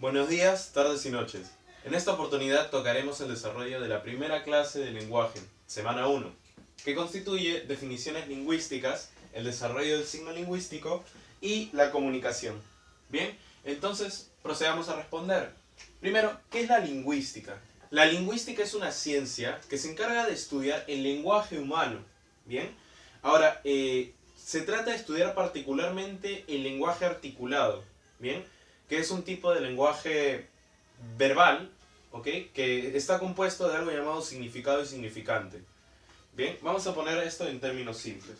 Buenos días, tardes y noches. En esta oportunidad tocaremos el desarrollo de la primera clase de lenguaje, semana 1, que constituye definiciones lingüísticas, el desarrollo del signo lingüístico y la comunicación. Bien, entonces procedamos a responder. Primero, ¿qué es la lingüística? La lingüística es una ciencia que se encarga de estudiar el lenguaje humano. Bien, ahora, eh, se trata de estudiar particularmente el lenguaje articulado. Bien, que es un tipo de lenguaje verbal, ¿ok? Que está compuesto de algo llamado significado y significante. Bien, vamos a poner esto en términos simples.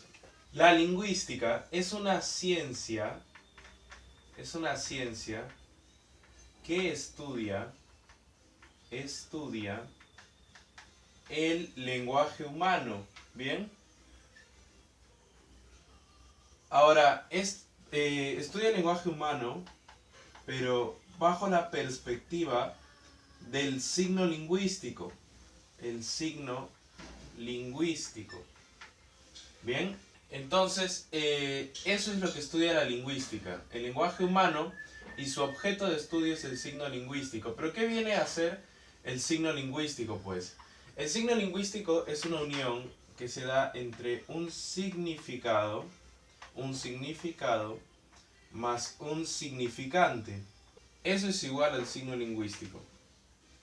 La lingüística es una ciencia, es una ciencia que estudia, estudia el lenguaje humano, ¿bien? Ahora, es, eh, estudia el lenguaje humano pero bajo la perspectiva del signo lingüístico. El signo lingüístico. Bien, entonces eh, eso es lo que estudia la lingüística. El lenguaje humano y su objeto de estudio es el signo lingüístico. ¿Pero qué viene a ser el signo lingüístico? Pues el signo lingüístico es una unión que se da entre un significado, un significado más un significante. Eso es igual al signo lingüístico.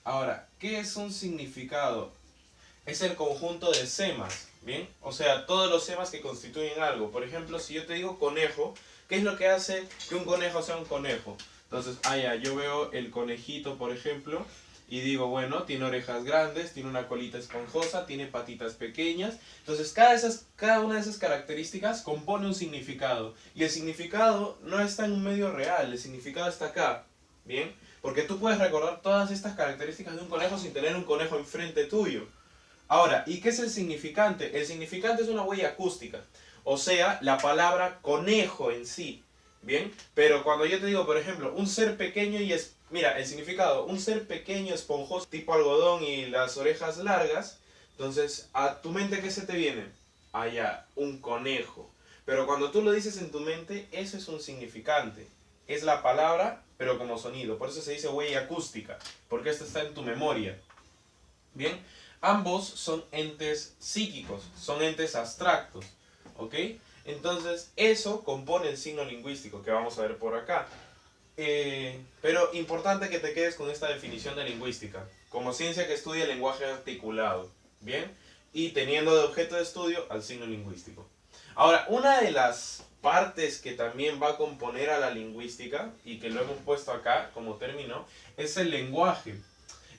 Ahora, ¿qué es un significado? Es el conjunto de semas, ¿bien? O sea, todos los semas que constituyen algo. Por ejemplo, si yo te digo conejo, ¿qué es lo que hace que un conejo sea un conejo? Entonces, ah, ya, yo veo el conejito, por ejemplo, y digo, bueno, tiene orejas grandes, tiene una colita esponjosa, tiene patitas pequeñas. Entonces, cada, esas, cada una de esas características compone un significado. Y el significado no está en un medio real, el significado está acá. ¿Bien? Porque tú puedes recordar todas estas características de un conejo sin tener un conejo enfrente tuyo. Ahora, ¿y qué es el significante? El significante es una huella acústica. O sea, la palabra conejo en sí. ¿Bien? Pero cuando yo te digo, por ejemplo, un ser pequeño y es... Mira, el significado, un ser pequeño, esponjoso, tipo algodón y las orejas largas. Entonces, ¿a tu mente qué se te viene? Allá, un conejo. Pero cuando tú lo dices en tu mente, eso es un significante. Es la palabra, pero como sonido. Por eso se dice huella acústica, porque esto está en tu memoria. Bien, ambos son entes psíquicos, son entes abstractos. ¿Ok? Entonces, eso compone el signo lingüístico que vamos a ver por acá. Eh, pero importante que te quedes con esta definición de lingüística, como ciencia que estudia el lenguaje articulado, ¿bien? Y teniendo de objeto de estudio al signo lingüístico. Ahora, una de las partes que también va a componer a la lingüística, y que lo hemos puesto acá como término, es el lenguaje.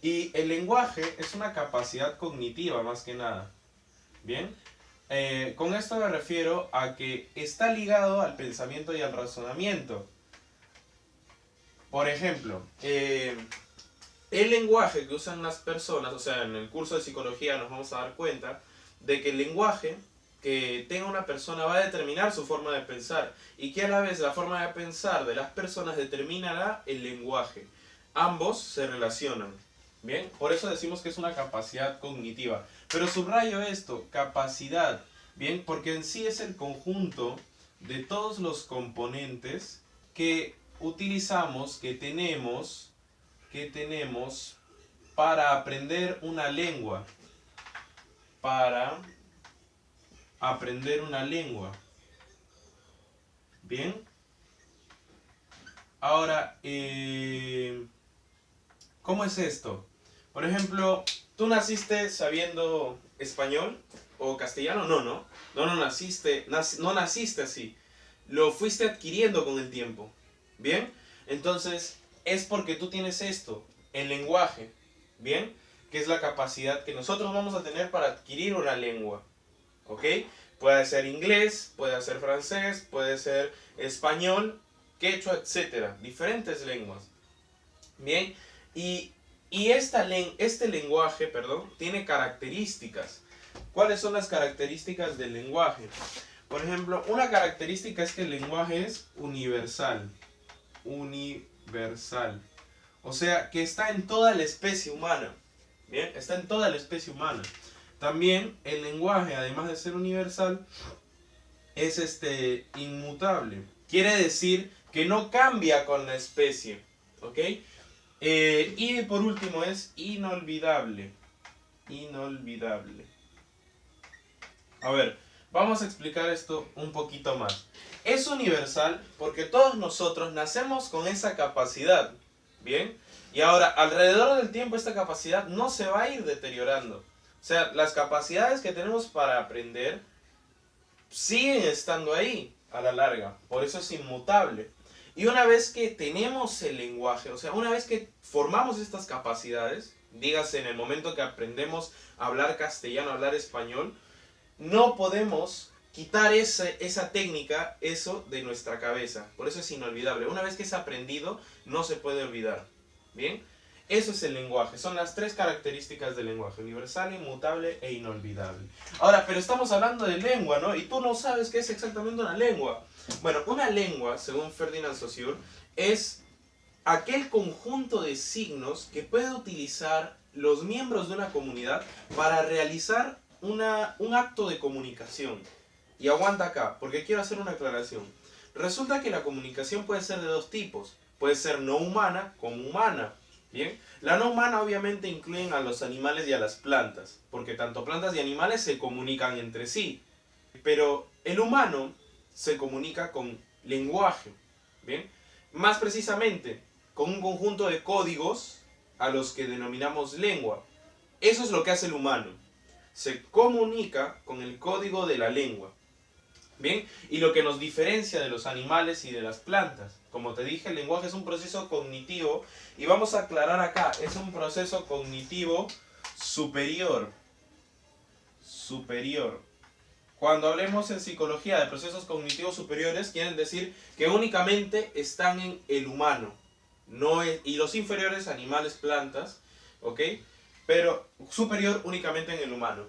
Y el lenguaje es una capacidad cognitiva más que nada, ¿bien? Eh, con esto me refiero a que está ligado al pensamiento y al razonamiento. Por ejemplo, eh, el lenguaje que usan las personas, o sea, en el curso de psicología nos vamos a dar cuenta de que el lenguaje que tenga una persona va a determinar su forma de pensar y que a la vez la forma de pensar de las personas determinará el lenguaje. Ambos se relacionan. Bien, por eso decimos que es una capacidad cognitiva. Pero subrayo esto, capacidad. Bien, porque en sí es el conjunto de todos los componentes que utilizamos, que tenemos, que tenemos para aprender una lengua. Para aprender una lengua. Bien. Ahora, eh, ¿cómo es esto? Por ejemplo, ¿tú naciste sabiendo español o castellano? No, no. No, no naciste, no naciste así. Lo fuiste adquiriendo con el tiempo. ¿Bien? Entonces, es porque tú tienes esto, el lenguaje. ¿Bien? Que es la capacidad que nosotros vamos a tener para adquirir una lengua. ¿Ok? Puede ser inglés, puede ser francés, puede ser español, quechua, etc. Diferentes lenguas. Bien, y, esta este lenguaje, perdón, tiene características. ¿Cuáles son las características del lenguaje? Por ejemplo, una característica es que el lenguaje es universal. Universal. O sea, que está en toda la especie humana. Bien, está en toda la especie humana. También el lenguaje, además de ser universal, es este, inmutable. Quiere decir que no cambia con la especie. ¿Ok? Eh, y por último es inolvidable. Inolvidable. A ver, vamos a explicar esto un poquito más. Es universal porque todos nosotros nacemos con esa capacidad. ¿Bien? Y ahora, alrededor del tiempo esta capacidad no se va a ir deteriorando. O sea, las capacidades que tenemos para aprender siguen estando ahí a la larga. Por eso es inmutable. Y una vez que tenemos el lenguaje, o sea, una vez que formamos estas capacidades, dígase en el momento que aprendemos a hablar castellano, a hablar español, no podemos quitar esa, esa técnica, eso de nuestra cabeza. Por eso es inolvidable. Una vez que es aprendido, no se puede olvidar. ¿Bien? Eso es el lenguaje, son las tres características del lenguaje, universal, inmutable e inolvidable. Ahora, pero estamos hablando de lengua, ¿no? Y tú no sabes qué es exactamente una lengua. Bueno, una lengua, según Ferdinand Saussure, es aquel conjunto de signos que puede utilizar los miembros de una comunidad para realizar una, un acto de comunicación. Y aguanta acá, porque quiero hacer una aclaración. Resulta que la comunicación puede ser de dos tipos. Puede ser no humana como humana. Bien, la no humana obviamente incluyen a los animales y a las plantas, porque tanto plantas y animales se comunican entre sí. Pero el humano se comunica con lenguaje, ¿bien? Más precisamente, con un conjunto de códigos a los que denominamos lengua. Eso es lo que hace el humano. Se comunica con el código de la lengua. ¿Bien? Y lo que nos diferencia de los animales y de las plantas. Como te dije, el lenguaje es un proceso cognitivo y vamos a aclarar acá, es un proceso cognitivo superior. Superior. Cuando hablemos en psicología de procesos cognitivos superiores, quieren decir que únicamente están en el humano. No y los inferiores, animales, plantas, ¿ok? Pero superior únicamente en el humano.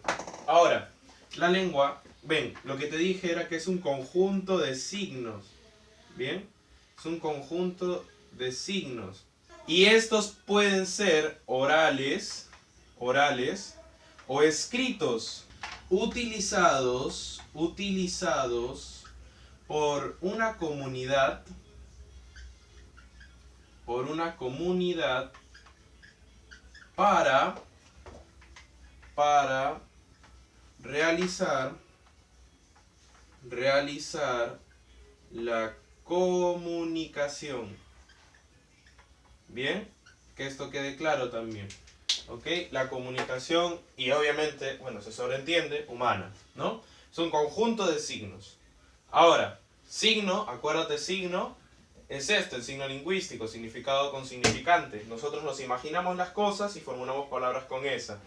Ahora, la lengua, ven, lo que te dije era que es un conjunto de signos. ¿Bien? es un conjunto de signos. Y estos pueden ser orales, orales o escritos, utilizados, utilizados por una comunidad, por una comunidad para, para realizar, realizar la comunicación. Bien, que esto quede claro también. ¿Ok? La comunicación y obviamente, bueno, se sobreentiende, humana, ¿no? Es un conjunto de signos. Ahora, signo, acuérdate signo, es este, el signo lingüístico, significado con significante. Nosotros nos imaginamos las cosas y formulamos palabras con esa.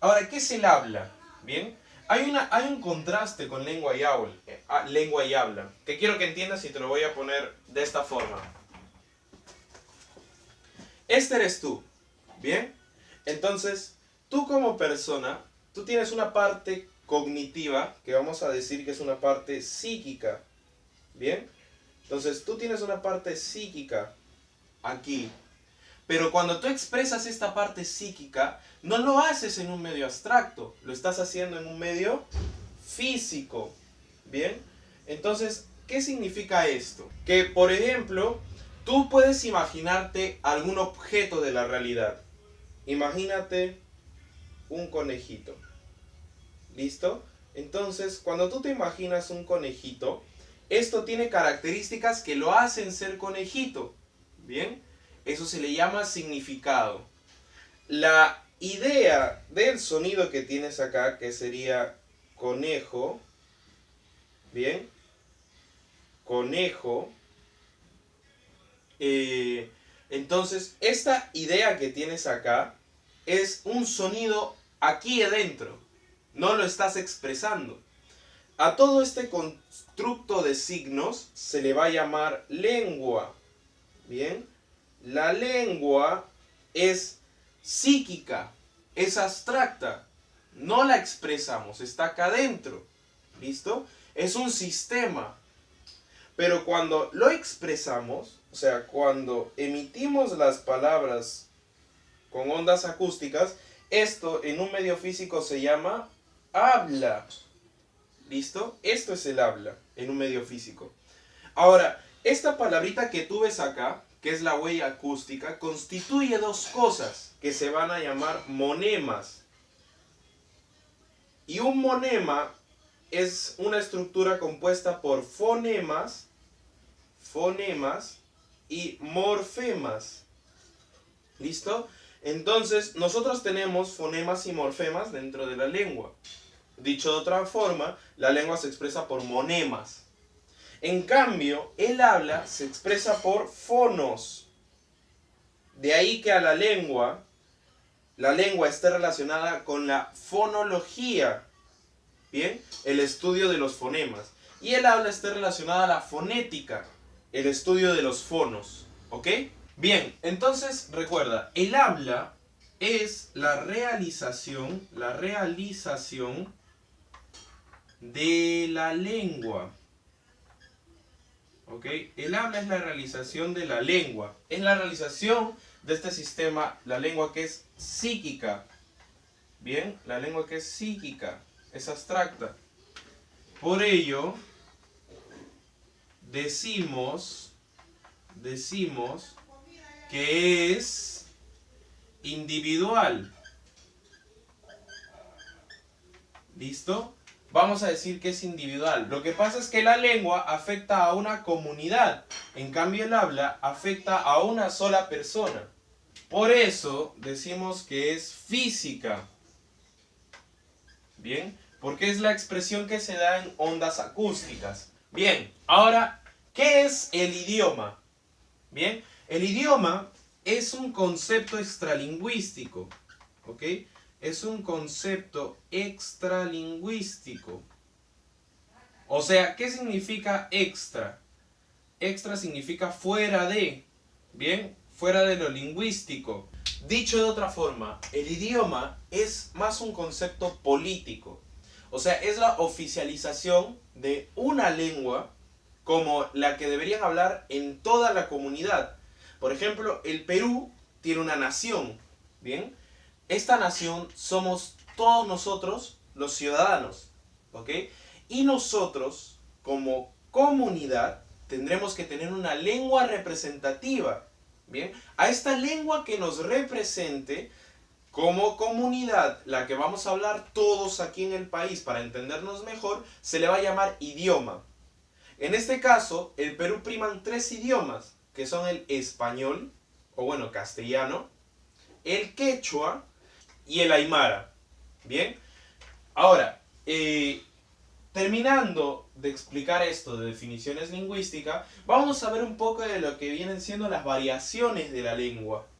Ahora, ¿qué es el habla? Bien, hay, una, hay un contraste con lengua y, habla, eh, ah, lengua y habla, que quiero que entiendas y te lo voy a poner de esta forma. Este eres tú, ¿bien? Entonces, tú como persona, tú tienes una parte cognitiva, que vamos a decir que es una parte psíquica, ¿bien? Entonces, tú tienes una parte psíquica aquí, pero cuando tú expresas esta parte psíquica, no lo haces en un medio abstracto, lo estás haciendo en un medio físico. ¿Bien? Entonces, ¿qué significa esto? Que, por ejemplo, tú puedes imaginarte algún objeto de la realidad. Imagínate un conejito. ¿Listo? Entonces, cuando tú te imaginas un conejito, esto tiene características que lo hacen ser conejito. ¿Bien? Eso se le llama significado. La idea del sonido que tienes acá, que sería conejo, ¿bien? Conejo. Eh, entonces, esta idea que tienes acá es un sonido aquí adentro. No lo estás expresando. A todo este constructo de signos se le va a llamar lengua. ¿Bien? La lengua es psíquica, es abstracta. No la expresamos, está acá adentro. ¿Listo? Es un sistema. Pero cuando lo expresamos, o sea, cuando emitimos las palabras con ondas acústicas, esto en un medio físico se llama habla. ¿Listo? Esto es el habla en un medio físico. Ahora, esta palabrita que tú ves acá que es la huella acústica, constituye dos cosas que se van a llamar monemas. Y un monema es una estructura compuesta por fonemas, fonemas y morfemas. ¿Listo? Entonces, nosotros tenemos fonemas y morfemas dentro de la lengua. Dicho de otra forma, la lengua se expresa por monemas. En cambio, el habla se expresa por fonos. De ahí que a la lengua, la lengua esté relacionada con la fonología. Bien, el estudio de los fonemas. Y el habla esté relacionada a la fonética, el estudio de los fonos. ¿Ok? Bien, entonces recuerda, el habla es la realización, la realización de la lengua. ¿Ok? El habla es la realización de la lengua. Es la realización de este sistema, la lengua que es psíquica. Bien, la lengua que es psíquica, es abstracta. Por ello, decimos, decimos que es individual. ¿Listo? Vamos a decir que es individual. Lo que pasa es que la lengua afecta a una comunidad. En cambio el habla afecta a una sola persona. Por eso decimos que es física. Bien, porque es la expresión que se da en ondas acústicas. Bien, ahora, ¿qué es el idioma? Bien, el idioma es un concepto extralingüístico, ¿ok? Es un concepto extralingüístico. O sea, ¿qué significa extra? Extra significa fuera de, ¿bien? Fuera de lo lingüístico. Dicho de otra forma, el idioma es más un concepto político. O sea, es la oficialización de una lengua como la que deberían hablar en toda la comunidad. Por ejemplo, el Perú tiene una nación, ¿bien? Esta nación somos todos nosotros, los ciudadanos, ¿ok? Y nosotros, como comunidad, tendremos que tener una lengua representativa, ¿bien? A esta lengua que nos represente como comunidad, la que vamos a hablar todos aquí en el país para entendernos mejor, se le va a llamar idioma. En este caso, el Perú priman tres idiomas, que son el español, o bueno, castellano, el quechua y el aymara. Bien, ahora, eh, terminando de explicar esto de definiciones lingüísticas, vamos a ver un poco de lo que vienen siendo las variaciones de la lengua.